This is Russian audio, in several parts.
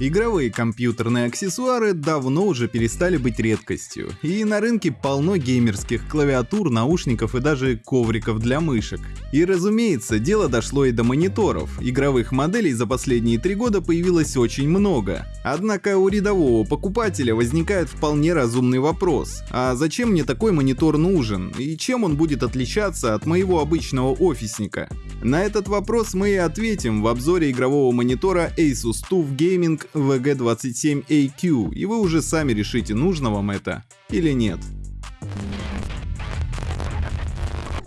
Игровые компьютерные аксессуары давно уже перестали быть редкостью, и на рынке полно геймерских клавиатур, наушников и даже ковриков для мышек. И разумеется, дело дошло и до мониторов. Игровых моделей за последние три года появилось очень много. Однако у рядового покупателя возникает вполне разумный вопрос. А зачем мне такой монитор нужен? И чем он будет отличаться от моего обычного офисника? На этот вопрос мы и ответим в обзоре игрового монитора Asus TUF Gaming VG27AQ, и вы уже сами решите, нужно вам это или нет.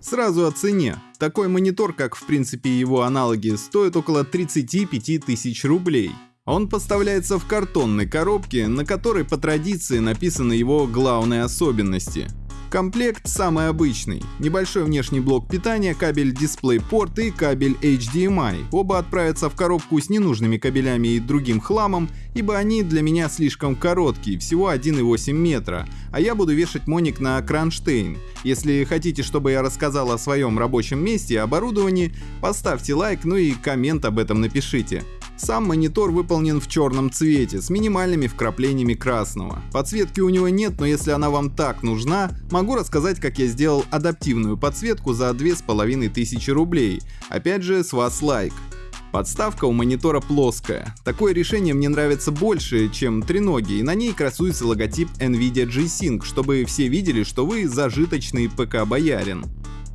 Сразу о цене. Такой монитор, как в принципе его аналоги, стоит около 35 тысяч рублей. Он поставляется в картонной коробке, на которой по традиции написаны его главные особенности. Комплект самый обычный. Небольшой внешний блок питания, кабель DisplayPort и кабель HDMI. Оба отправятся в коробку с ненужными кабелями и другим хламом, ибо они для меня слишком короткие, всего 1,8 метра, а я буду вешать моник на кронштейн. Если хотите, чтобы я рассказал о своем рабочем месте и оборудовании, поставьте лайк, ну и коммент об этом напишите. Сам монитор выполнен в черном цвете с минимальными вкраплениями красного. Подсветки у него нет, но если она вам так нужна, могу рассказать, как я сделал адаптивную подсветку за 2500 рублей. Опять же, с вас лайк. Подставка у монитора плоская. Такое решение мне нравится больше, чем треноги, и на ней красуется логотип NVIDIA G-Sync, чтобы все видели, что вы зажиточный ПК-боярин.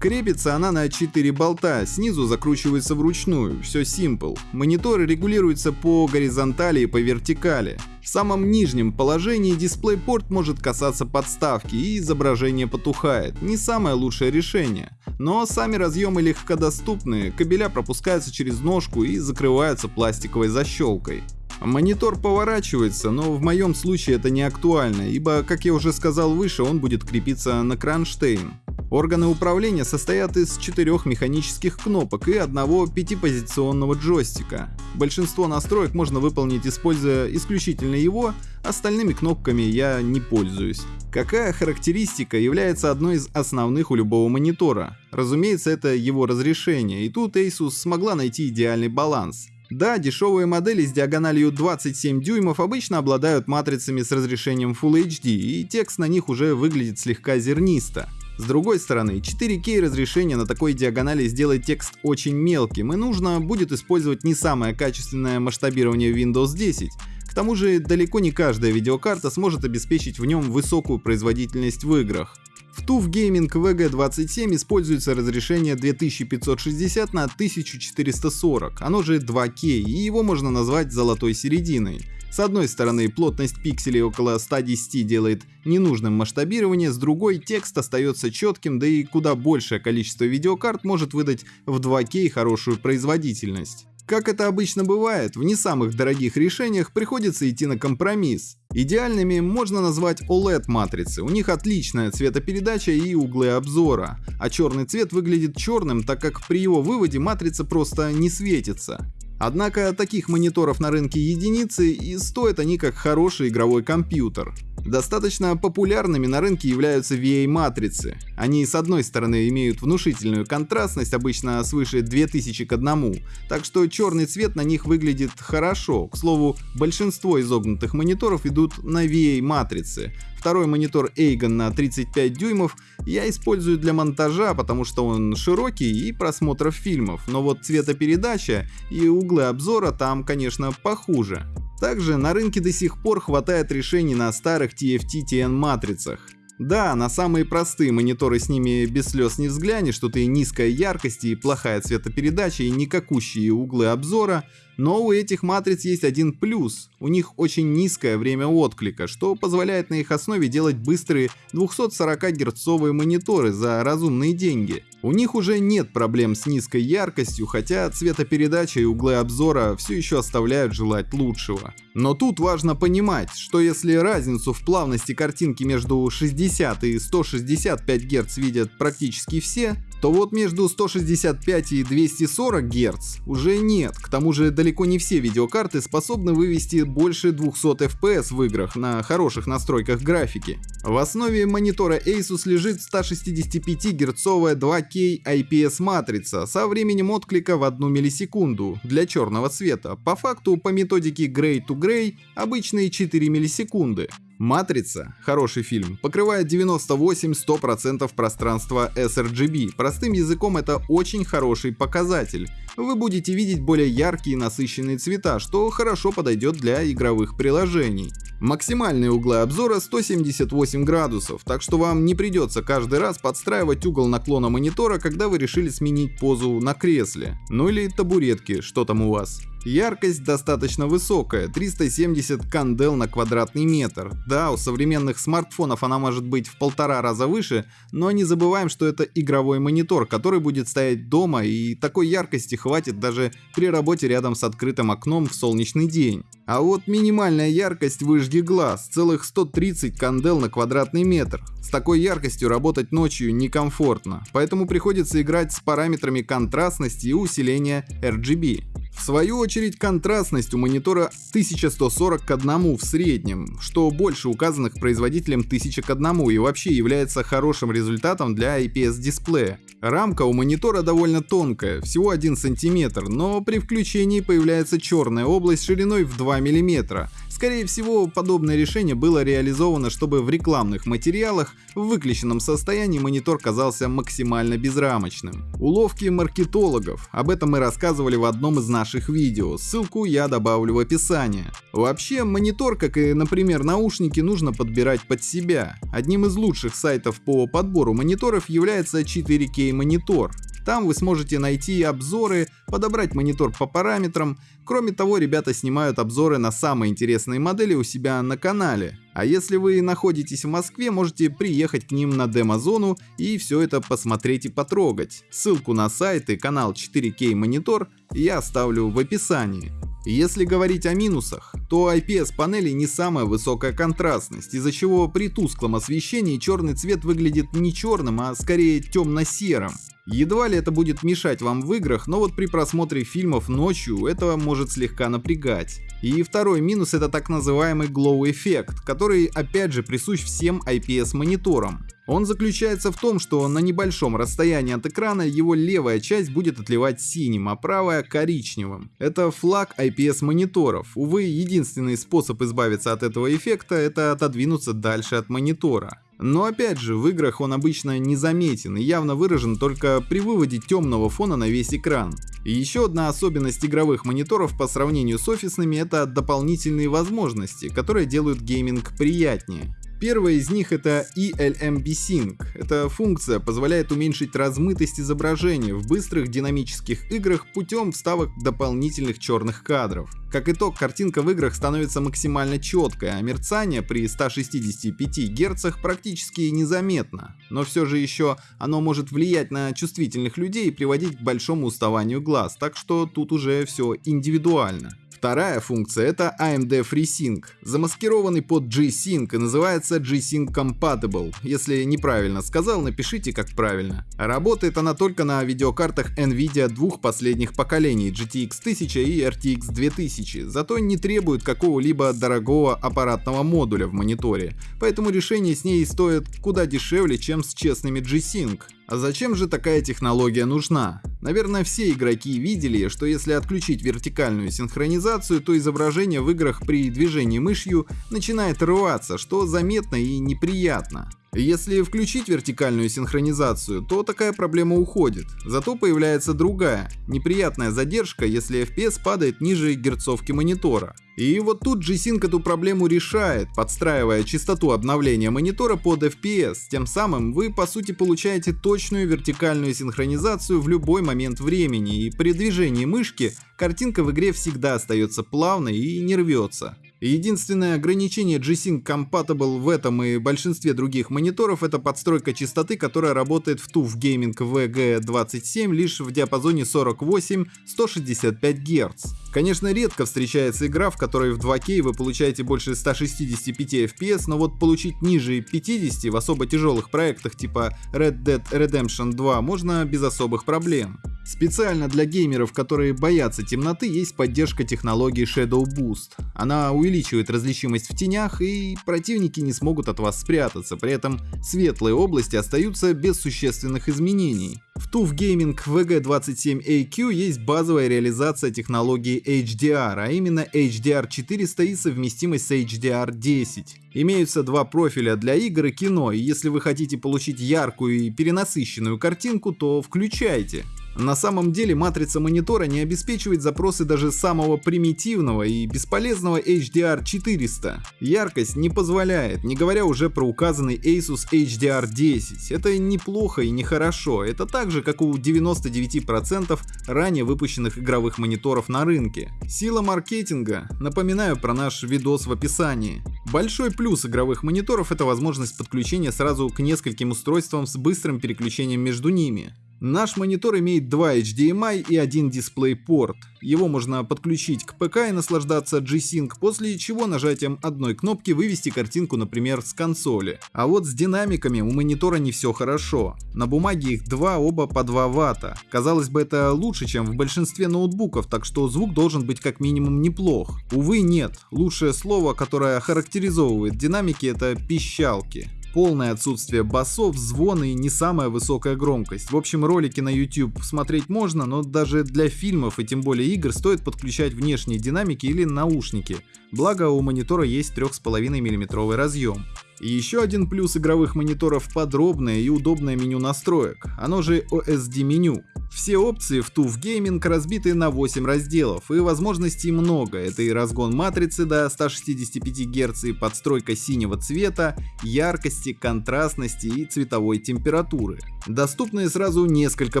Крепится она на 4 болта, снизу закручивается вручную, все simple. Монитор регулируется по горизонтали и по вертикали. В самом нижнем положении DisplayPort может касаться подставки и изображение потухает. Не самое лучшее решение. Но сами разъемы легкодоступны, кабеля пропускаются через ножку и закрываются пластиковой защелкой. Монитор поворачивается, но в моем случае это не актуально, ибо, как я уже сказал выше, он будет крепиться на кронштейн. Органы управления состоят из четырех механических кнопок и одного пятипозиционного джойстика. Большинство настроек можно выполнить используя исключительно его, остальными кнопками я не пользуюсь. Какая характеристика является одной из основных у любого монитора? Разумеется, это его разрешение, и тут Asus смогла найти идеальный баланс. Да, дешевые модели с диагональю 27 дюймов обычно обладают матрицами с разрешением Full HD, и текст на них уже выглядит слегка зернисто. С другой стороны, 4К разрешение на такой диагонали сделает текст очень мелким, и нужно будет использовать не самое качественное масштабирование Windows 10. К тому же, далеко не каждая видеокарта сможет обеспечить в нем высокую производительность в играх. В TUF Gaming VG27 используется разрешение 2560 на 1440, оно же 2К, и его можно назвать золотой серединой. С одной стороны, плотность пикселей около 110 делает ненужным масштабирование, с другой текст остается четким, да и куда большее количество видеокарт может выдать в 2К хорошую производительность. Как это обычно бывает, в не самых дорогих решениях приходится идти на компромисс. Идеальными можно назвать OLED-матрицы, у них отличная цветопередача и углы обзора, а черный цвет выглядит черным, так как при его выводе матрица просто не светится. Однако таких мониторов на рынке единицы и стоят они как хороший игровой компьютер. Достаточно популярными на рынке являются VA-матрицы. Они с одной стороны имеют внушительную контрастность, обычно свыше 2000 к 1, так что черный цвет на них выглядит хорошо. К слову, большинство изогнутых мониторов идут на VA-матрицы. Второй монитор Eigen на 35 дюймов я использую для монтажа, потому что он широкий и просмотров фильмов, но вот цветопередача и углы обзора там, конечно, похуже. Также на рынке до сих пор хватает решений на старых TFT-TN матрицах. Да, на самые простые мониторы с ними без слез не взглянешь, тут и низкая яркость, и плохая цветопередача, и никакущие углы обзора, но у этих матриц есть один плюс. У них очень низкое время отклика, что позволяет на их основе делать быстрые 240 герцовые мониторы за разумные деньги. У них уже нет проблем с низкой яркостью, хотя цветопередача и углы обзора все еще оставляют желать лучшего. Но тут важно понимать, что если разницу в плавности картинки между 60 и 165 Гц видят практически все, то вот между 165 и 240 Гц уже нет. К тому же далеко не все видеокарты способны вывести больше 200 FPS в играх на хороших настройках графики. В основе монитора Asus лежит 165 герцовая 2K IPS матрица со временем отклика в 1 миллисекунду для черного цвета. По факту по методике Gray to Gray обычные 4 миллисекунды. «Матрица» — хороший фильм, покрывает 98-100% пространства sRGB. Простым языком это очень хороший показатель. Вы будете видеть более яркие и насыщенные цвета, что хорошо подойдет для игровых приложений. Максимальные углы обзора 178 градусов, так что вам не придется каждый раз подстраивать угол наклона монитора, когда вы решили сменить позу на кресле. Ну или табуретке, что там у вас. Яркость достаточно высокая, 370 кандел на квадратный метр. Да, у современных смартфонов она может быть в полтора раза выше, но не забываем, что это игровой монитор, который будет стоять дома и такой яркости хватит даже при работе рядом с открытым окном в солнечный день. А вот минимальная яркость выжги глаз, целых 130 кандел на квадратный метр. С такой яркостью работать ночью некомфортно, поэтому приходится играть с параметрами контрастности и усиления RGB. В свою очередь, контрастность у монитора 1140 к 1 в среднем, что больше указанных производителем 1000 к 1 и вообще является хорошим результатом для IPS дисплея. Рамка у монитора довольно тонкая, всего 1 см, но при включении появляется черная область шириной в 2 мм, Скорее всего, подобное решение было реализовано, чтобы в рекламных материалах в выключенном состоянии монитор казался максимально безрамочным. Уловки маркетологов, об этом мы рассказывали в одном из наших видео, ссылку я добавлю в описание. Вообще, монитор, как и, например, наушники, нужно подбирать под себя. Одним из лучших сайтов по подбору мониторов является 4K монитор. Там вы сможете найти обзоры, подобрать монитор по параметрам. Кроме того, ребята снимают обзоры на самые интересные модели у себя на канале. А если вы находитесь в Москве, можете приехать к ним на демо-зону и все это посмотреть и потрогать. Ссылку на сайт и канал 4K монитор я оставлю в описании. Если говорить о минусах, то IPS панели не самая высокая контрастность, из-за чего при тусклом освещении черный цвет выглядит не черным, а скорее темно-серым. Едва ли это будет мешать вам в играх, но вот при просмотре фильмов ночью это может слегка напрягать. И второй минус это так называемый glow эффект, который опять же присущ всем IPS мониторам. Он заключается в том, что на небольшом расстоянии от экрана его левая часть будет отливать синим, а правая коричневым. Это флаг IPS мониторов. Увы, единственный способ избавиться от этого эффекта это отодвинуться дальше от монитора. Но опять же, в играх он обычно незаметен и явно выражен только при выводе темного фона на весь экран. И еще одна особенность игровых мониторов по сравнению с офисными это дополнительные возможности, которые делают гейминг приятнее. Первая из них это ELMB Sync. Эта функция позволяет уменьшить размытость изображения в быстрых динамических играх путем вставок дополнительных черных кадров. Как итог, картинка в играх становится максимально четкой, а мерцание при 165 Гц практически незаметно. Но все же еще оно может влиять на чувствительных людей и приводить к большому уставанию глаз, так что тут уже все индивидуально. Вторая функция это AMD FreeSync, замаскированный под G-Sync и называется G-Sync Compatible. Если неправильно сказал, напишите как правильно. Работает она только на видеокартах Nvidia двух последних поколений GTX 1000 и RTX 2000, зато не требует какого-либо дорогого аппаратного модуля в мониторе, поэтому решение с ней стоит куда дешевле, чем с честными G-Sync. А зачем же такая технология нужна? Наверное, все игроки видели, что если отключить вертикальную синхронизацию, то изображение в играх при движении мышью начинает рваться, что заметно и неприятно. Если включить вертикальную синхронизацию, то такая проблема уходит. Зато появляется другая, неприятная задержка, если FPS падает ниже герцовки монитора. И вот тут G-Sync эту проблему решает, подстраивая частоту обновления монитора под FPS. Тем самым вы по сути получаете точную вертикальную синхронизацию в любой момент времени, и при движении мышки картинка в игре всегда остается плавной и не рвется. Единственное ограничение G-Sync Compatible в этом и большинстве других мониторов это подстройка частоты, которая работает в TUF Gaming VG27 лишь в диапазоне 48-165 Гц. Конечно, редко встречается игра, в которой в 2К вы получаете больше 165 FPS, но вот получить ниже 50 в особо тяжелых проектах типа Red Dead Redemption 2 можно без особых проблем. Специально для геймеров, которые боятся темноты, есть поддержка технологии Shadow Boost. Она увеличивает различимость в тенях, и противники не смогут от вас спрятаться, при этом светлые области остаются без существенных изменений. В TUF Gaming VG27AQ есть базовая реализация технологии HDR, а именно HDR400 и совместимость с HDR10. Имеются два профиля для игр и кино, и если вы хотите получить яркую и перенасыщенную картинку, то включайте. На самом деле матрица монитора не обеспечивает запросы даже самого примитивного и бесполезного HDR400. Яркость не позволяет, не говоря уже про указанный Asus HDR10. Это неплохо и не хорошо, это так же как у 99% ранее выпущенных игровых мониторов на рынке. Сила маркетинга, напоминаю про наш видос в описании. Большой плюс игровых мониторов это возможность подключения сразу к нескольким устройствам с быстрым переключением между ними. Наш монитор имеет два HDMI и один DisplayPort. Его можно подключить к ПК и наслаждаться G-Sync, после чего нажатием одной кнопки вывести картинку, например, с консоли. А вот с динамиками у монитора не все хорошо. На бумаге их два, оба по 2 ватта. Казалось бы, это лучше, чем в большинстве ноутбуков, так что звук должен быть как минимум неплох. Увы, нет. Лучшее слово, которое характеризовывает динамики, это пищалки полное отсутствие басов, звона и не самая высокая громкость. В общем, ролики на YouTube смотреть можно, но даже для фильмов и тем более игр стоит подключать внешние динамики или наушники. Благо у монитора есть 3,5 мм разъем. И еще один плюс игровых мониторов – подробное и удобное меню настроек, оно же OSD меню. Все опции в TUF Gaming разбиты на 8 разделов, и возможностей много. Это и разгон матрицы до 165 Гц, и подстройка синего цвета, яркости, контрастности и цветовой температуры. Доступны сразу несколько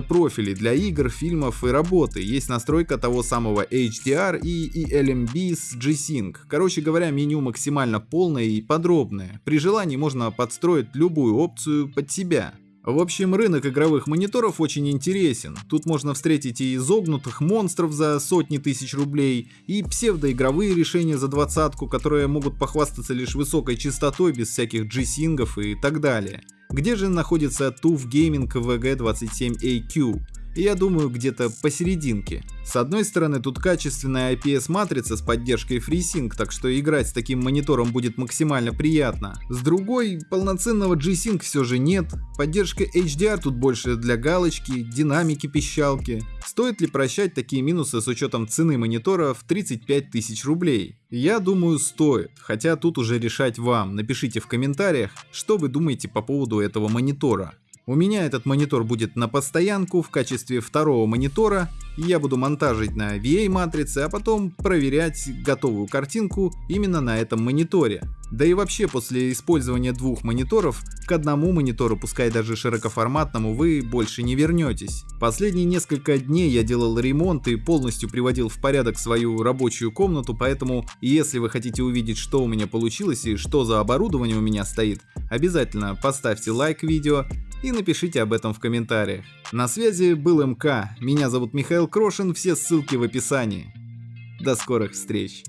профилей для игр, фильмов и работы. Есть настройка того самого HDR и ELMB с G-Sync. Короче говоря, меню максимально полное и подробное. При желании можно подстроить любую опцию под себя. В общем, рынок игровых мониторов очень интересен. Тут можно встретить и изогнутых монстров за сотни тысяч рублей, и псевдоигровые решения за двадцатку, которые могут похвастаться лишь высокой частотой без всяких G-сингов и так далее. Где же находится TUF Gaming VG27AQ? Я думаю где-то посерединке. С одной стороны тут качественная IPS матрица с поддержкой FreeSync, так что играть с таким монитором будет максимально приятно. С другой, полноценного G-Sync все же нет, поддержка HDR тут больше для галочки, динамики пищалки. Стоит ли прощать такие минусы с учетом цены монитора в 35 тысяч рублей? Я думаю стоит, хотя тут уже решать вам. Напишите в комментариях, что вы думаете по поводу этого монитора. У меня этот монитор будет на постоянку в качестве второго монитора, я буду монтажить на VA матрице, а потом проверять готовую картинку именно на этом мониторе. Да и вообще после использования двух мониторов, к одному монитору, пускай даже широкоформатному, вы больше не вернетесь. Последние несколько дней я делал ремонт и полностью приводил в порядок свою рабочую комнату, поэтому если вы хотите увидеть, что у меня получилось и что за оборудование у меня стоит, обязательно поставьте лайк видео и напишите об этом в комментариях. На связи был МК, меня зовут Михаил Крошин, все ссылки в описании. До скорых встреч!